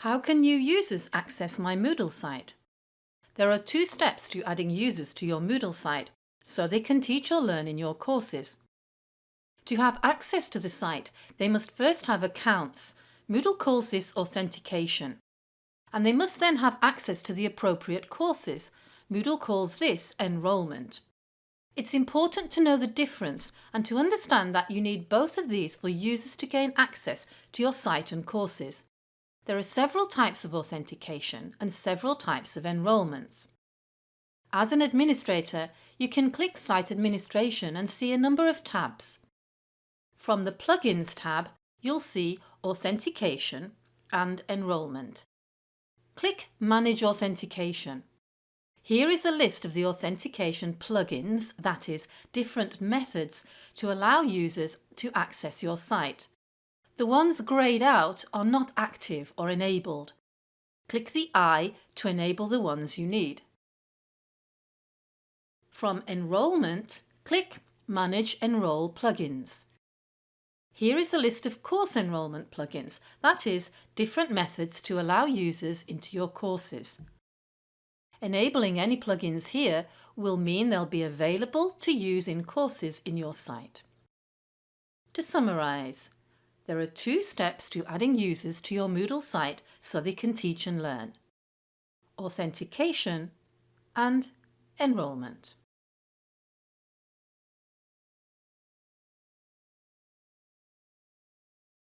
How can new users access my Moodle site? There are two steps to adding users to your Moodle site so they can teach or learn in your courses. To have access to the site, they must first have accounts. Moodle calls this authentication. And they must then have access to the appropriate courses. Moodle calls this enrolment. It's important to know the difference and to understand that you need both of these for users to gain access to your site and courses. There are several types of authentication and several types of enrolments. As an administrator, you can click Site Administration and see a number of tabs. From the Plugins tab, you'll see Authentication and Enrolment. Click Manage Authentication. Here is a list of the authentication plugins, that is, different methods to allow users to access your site. The ones greyed out are not active or enabled. Click the eye to enable the ones you need. From Enrolment, click Manage Enroll Plugins. Here is a list of course enrolment plugins, that is, different methods to allow users into your courses. Enabling any plugins here will mean they'll be available to use in courses in your site. To summarise, there are two steps to adding users to your Moodle site so they can teach and learn. Authentication and enrolment.